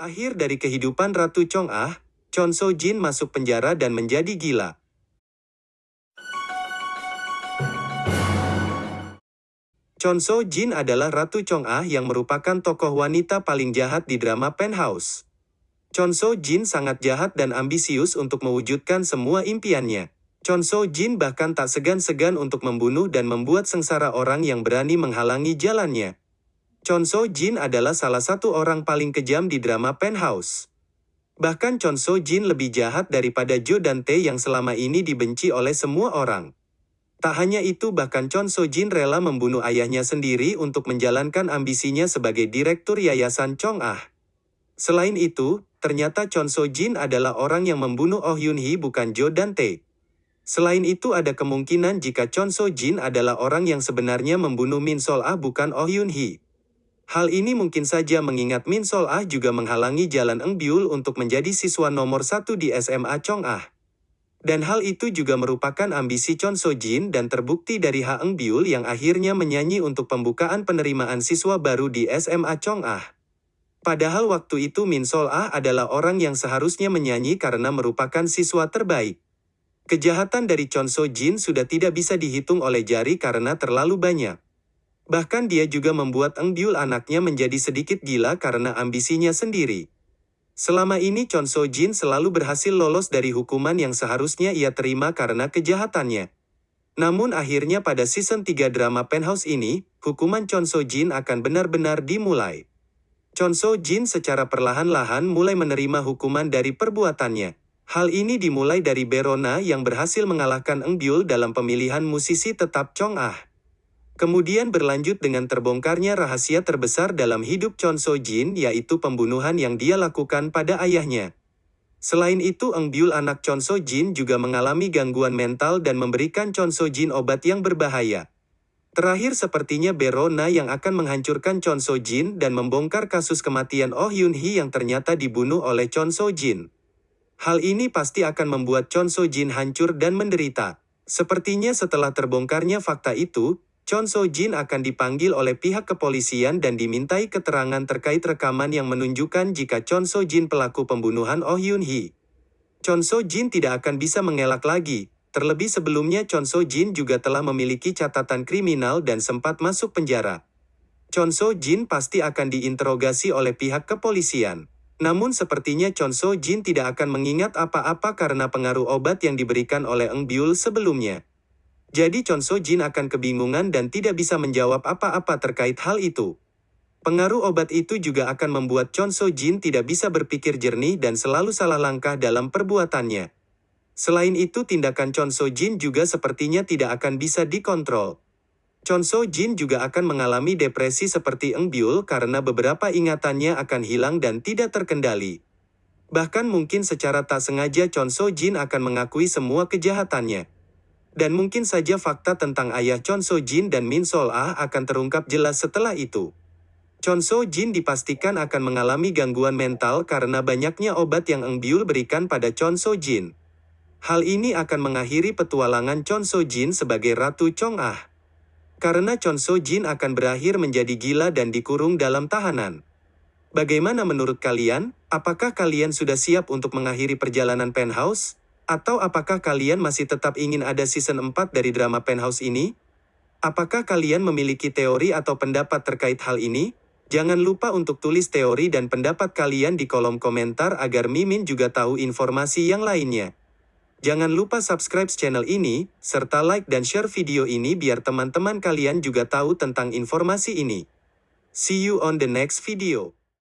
Akhir dari kehidupan Ratu Chong Ah, Chon So Jin masuk penjara dan menjadi gila. Chon So Jin adalah Ratu Chong Ah yang merupakan tokoh wanita paling jahat di drama Penthouse. Chon So Jin sangat jahat dan ambisius untuk mewujudkan semua impiannya. Chon So Jin bahkan tak segan-segan untuk membunuh dan membuat sengsara orang yang berani menghalangi jalannya. Chon So Jin adalah salah satu orang paling kejam di drama Penthouse. Bahkan Chon So Jin lebih jahat daripada Jo dan Tae yang selama ini dibenci oleh semua orang. Tak hanya itu bahkan Chon So Jin rela membunuh ayahnya sendiri untuk menjalankan ambisinya sebagai direktur yayasan Chong Ah. Selain itu, ternyata Chon So Jin adalah orang yang membunuh Oh Yun Hee bukan Jo dan Tae. Selain itu ada kemungkinan jika Chon So Jin adalah orang yang sebenarnya membunuh Min Sol Ah bukan Oh Yun Hee. Hal ini mungkin saja mengingat Min Sol Ah juga menghalangi jalan Eng Byul untuk menjadi siswa nomor satu di SMA Chong Ah. Dan hal itu juga merupakan ambisi Chon So Jin dan terbukti dari Ha Eng Byul yang akhirnya menyanyi untuk pembukaan penerimaan siswa baru di SMA Chong Ah. Padahal waktu itu Min Sol Ah adalah orang yang seharusnya menyanyi karena merupakan siswa terbaik. Kejahatan dari Chon So Jin sudah tidak bisa dihitung oleh jari karena terlalu banyak. Bahkan dia juga membuat Eng Byul anaknya menjadi sedikit gila karena ambisinya sendiri. Selama ini Chon So Jin selalu berhasil lolos dari hukuman yang seharusnya ia terima karena kejahatannya. Namun akhirnya pada season 3 drama Penthouse ini, hukuman Chon So Jin akan benar-benar dimulai. Chon So Jin secara perlahan-lahan mulai menerima hukuman dari perbuatannya. Hal ini dimulai dari Berona yang berhasil mengalahkan Eng Byul dalam pemilihan musisi tetap Chong Ah. Kemudian berlanjut dengan terbongkarnya rahasia terbesar dalam hidup Chon So Jin yaitu pembunuhan yang dia lakukan pada ayahnya. Selain itu Eng Byul anak Chon So Jin juga mengalami gangguan mental dan memberikan Chon So Jin obat yang berbahaya. Terakhir sepertinya Berona yang akan menghancurkan Chon So Jin dan membongkar kasus kematian Oh Yun Hee yang ternyata dibunuh oleh Chon So Jin. Hal ini pasti akan membuat Chon So Jin hancur dan menderita. Sepertinya setelah terbongkarnya fakta itu, Chon So Jin akan dipanggil oleh pihak kepolisian dan dimintai keterangan terkait rekaman yang menunjukkan jika Chon So Jin pelaku pembunuhan Oh Yun Hee. Chon So Jin tidak akan bisa mengelak lagi, terlebih sebelumnya Chon So Jin juga telah memiliki catatan kriminal dan sempat masuk penjara. Chon So Jin pasti akan diinterogasi oleh pihak kepolisian. Namun sepertinya Chon So Jin tidak akan mengingat apa-apa karena pengaruh obat yang diberikan oleh Eng Byul sebelumnya. Jadi Chon So Jin akan kebingungan dan tidak bisa menjawab apa-apa terkait hal itu. Pengaruh obat itu juga akan membuat Chon So Jin tidak bisa berpikir jernih dan selalu salah langkah dalam perbuatannya. Selain itu tindakan Chon So Jin juga sepertinya tidak akan bisa dikontrol. Chon So Jin juga akan mengalami depresi seperti Eng Byul karena beberapa ingatannya akan hilang dan tidak terkendali. Bahkan mungkin secara tak sengaja Chon So Jin akan mengakui semua kejahatannya. Dan mungkin saja fakta tentang ayah Chon So Jin dan Min Sol Ah akan terungkap jelas setelah itu. Chon So Jin dipastikan akan mengalami gangguan mental karena banyaknya obat yang Eng Byul berikan pada Chon So Jin. Hal ini akan mengakhiri petualangan Chon So Jin sebagai Ratu Chong Ah. Karena Chon So Jin akan berakhir menjadi gila dan dikurung dalam tahanan. Bagaimana menurut kalian? Apakah kalian sudah siap untuk mengakhiri perjalanan penthouse? Atau apakah kalian masih tetap ingin ada season 4 dari drama Penthouse ini? Apakah kalian memiliki teori atau pendapat terkait hal ini? Jangan lupa untuk tulis teori dan pendapat kalian di kolom komentar agar Mimin juga tahu informasi yang lainnya. Jangan lupa subscribe channel ini, serta like dan share video ini biar teman-teman kalian juga tahu tentang informasi ini. See you on the next video.